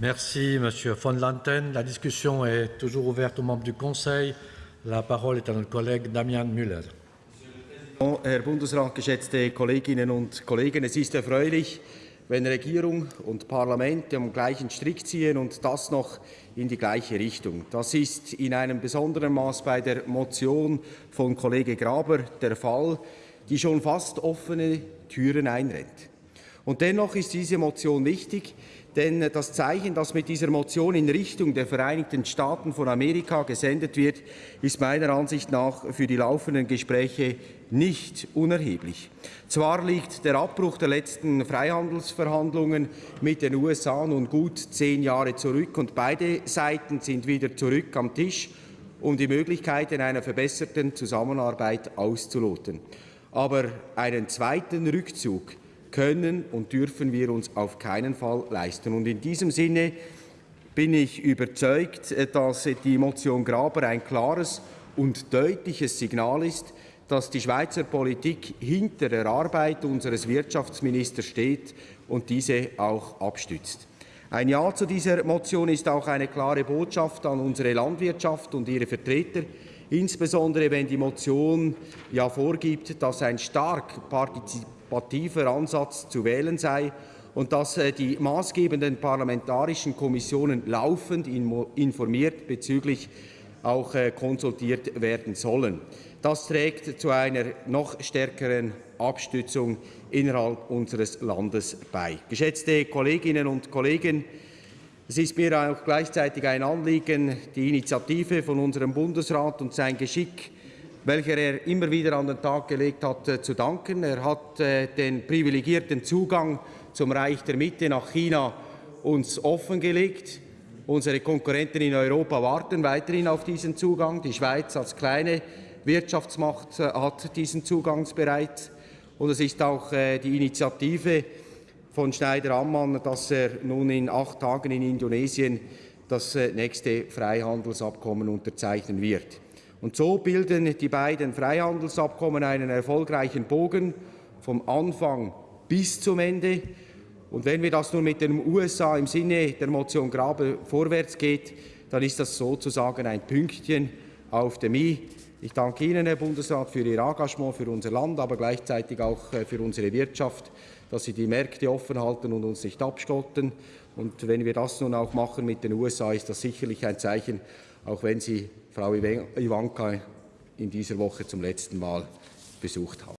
Merci, Monsieur von Lanten. La discussion est toujours ouverte aux membres du Conseil. La parole est à notre collègue Damian Müller. Herr Bundesrat, geschätzte Kolleginnen und Kollegen, es ist erfreulich, wenn Regierung und Parlament am gleichen Strick ziehen und das noch in die gleiche Richtung. Das ist in einem besonderen Maß bei der Motion von Kollege Graber der Fall, die schon fast offene Türen einrennt. Und dennoch ist diese Motion wichtig, denn das Zeichen, das mit dieser Motion in Richtung der Vereinigten Staaten von Amerika gesendet wird, ist meiner Ansicht nach für die laufenden Gespräche nicht unerheblich. Zwar liegt der Abbruch der letzten Freihandelsverhandlungen mit den USA nun gut zehn Jahre zurück und beide Seiten sind wieder zurück am Tisch, um die Möglichkeiten einer verbesserten Zusammenarbeit auszuloten. Aber einen zweiten Rückzug können und dürfen wir uns auf keinen Fall leisten. Und in diesem Sinne bin ich überzeugt, dass die Motion Graber ein klares und deutliches Signal ist, dass die Schweizer Politik hinter der Arbeit unseres Wirtschaftsministers steht und diese auch abstützt. Ein Ja zu dieser Motion ist auch eine klare Botschaft an unsere Landwirtschaft und ihre Vertreter, insbesondere wenn die Motion ja vorgibt, dass ein stark partizipativer partizipativer Ansatz zu wählen sei und dass äh, die maßgebenden parlamentarischen Kommissionen laufend informiert bezüglich auch äh, konsultiert werden sollen. Das trägt zu einer noch stärkeren Abstützung innerhalb unseres Landes bei. Geschätzte Kolleginnen und Kollegen, es ist mir auch gleichzeitig ein Anliegen, die Initiative von unserem Bundesrat und sein Geschick welcher er immer wieder an den Tag gelegt hat, äh, zu danken. Er hat äh, den privilegierten Zugang zum Reich der Mitte nach China uns offengelegt. Unsere Konkurrenten in Europa warten weiterhin auf diesen Zugang. Die Schweiz als kleine Wirtschaftsmacht äh, hat diesen Zugangsbereit. Und es ist auch die Initiative von Schneider-Ammann, dass er nun in acht Tagen in Indonesien das nächste Freihandelsabkommen unterzeichnen wird. Und so bilden die beiden Freihandelsabkommen einen erfolgreichen Bogen vom Anfang bis zum Ende. Und wenn wir das nun mit den USA im Sinne der Motion Grabe vorwärts geht, dann ist das sozusagen ein Pünktchen auf dem i. Ich danke Ihnen, Herr Bundesrat, für Ihr Engagement für unser Land, aber gleichzeitig auch äh, für unsere Wirtschaft, dass Sie die Märkte offen halten und uns nicht abstotten. Und wenn wir das nun auch machen mit den USA, ist das sicherlich ein Zeichen, auch wenn Sie Frau Ivanka in dieser Woche zum letzten Mal besucht haben.